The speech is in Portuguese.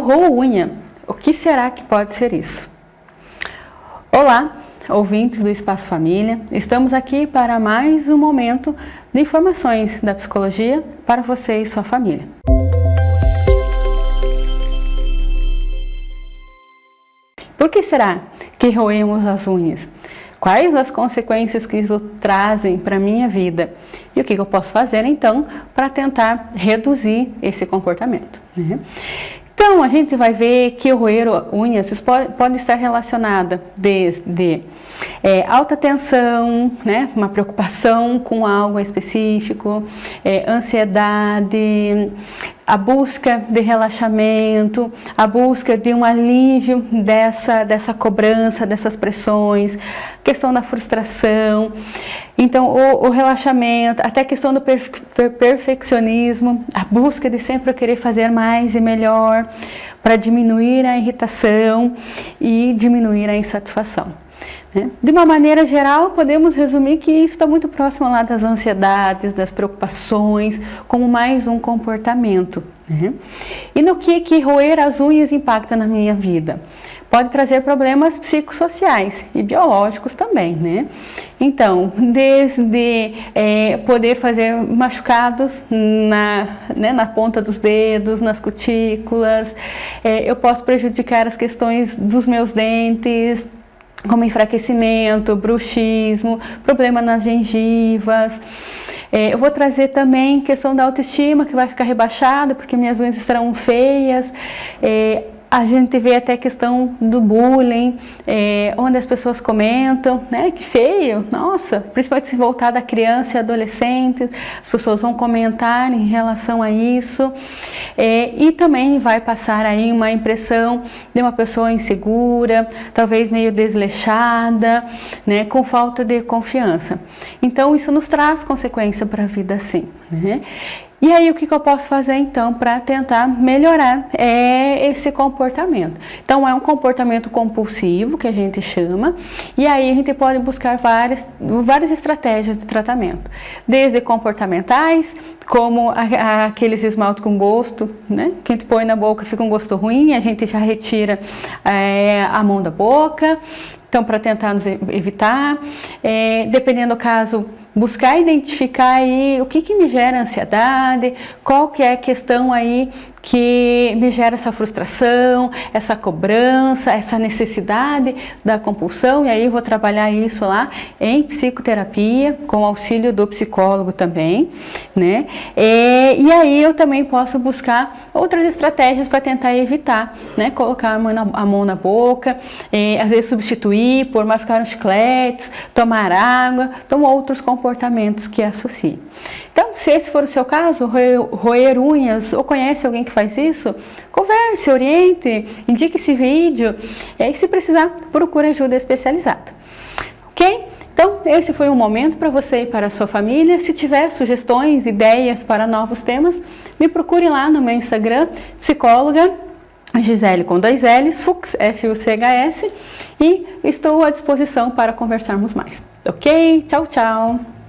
Eu roo unha. O que será que pode ser isso? Olá, ouvintes do Espaço Família. Estamos aqui para mais um momento de informações da psicologia para você e sua família. Por que será que roemos as unhas? Quais as consequências que isso trazem para a minha vida? E o que eu posso fazer então para tentar reduzir esse comportamento? Né? Então, a gente vai ver que o roer unhas pode, pode estar relacionada desde é, alta tensão, né, uma preocupação com algo específico, é, ansiedade, a busca de relaxamento, a busca de um alívio dessa, dessa cobrança, dessas pressões, questão da frustração, então o, o relaxamento, até a questão do perfe perfeccionismo, a busca de sempre querer fazer mais e melhor para diminuir a irritação e diminuir a insatisfação. Né? De uma maneira geral, podemos resumir que isso está muito próximo lá das ansiedades, das preocupações, como mais um comportamento. Né? E no que, que roer as unhas impacta na minha vida? Pode trazer problemas psicossociais e biológicos também, né? Então, desde é, poder fazer machucados na, né, na ponta dos dedos, nas cutículas, é, eu posso prejudicar as questões dos meus dentes, como enfraquecimento, bruxismo, problema nas gengivas. É, eu vou trazer também questão da autoestima, que vai ficar rebaixada, porque minhas unhas estarão feias. É, a gente vê até a questão do bullying, é, onde as pessoas comentam, né, que feio, nossa, principalmente se voltar da criança e adolescente, as pessoas vão comentar em relação a isso, é, e também vai passar aí uma impressão de uma pessoa insegura, talvez meio desleixada, né, com falta de confiança. Então isso nos traz consequência para a vida sim. Né? E aí o que, que eu posso fazer então para tentar melhorar é esse comportamento? Então é um comportamento compulsivo que a gente chama e aí a gente pode buscar várias, várias estratégias de tratamento. Desde comportamentais, como a, a, aqueles esmaltes com gosto, né? Que a gente põe na boca fica um gosto ruim, a gente já retira é, a mão da boca, então para tentar nos evitar. É, dependendo do caso, buscar identificar aí o que, que me gera ansiedade, qual que é a questão aí que me gera essa frustração, essa cobrança, essa necessidade da compulsão, e aí eu vou trabalhar isso lá em psicoterapia, com auxílio do psicólogo também, né? E, e aí eu também posso buscar outras estratégias para tentar evitar, né? Colocar a mão na, a mão na boca, e, às vezes substituir por mascar uns chicletes, tomar água, então outros comportamentos que associem. Então, se esse for o seu caso, roer, roer unhas, ou conhece alguém que faz isso, converse, oriente, indique esse vídeo, e aí se precisar, procure ajuda especializada. Ok? Então, esse foi um momento para você e para a sua família. Se tiver sugestões, ideias para novos temas, me procure lá no meu Instagram, psicóloga Gisele com dois L's, Fux, F-U-C-H-S, e estou à disposição para conversarmos mais. Ok? Tchau, tchau!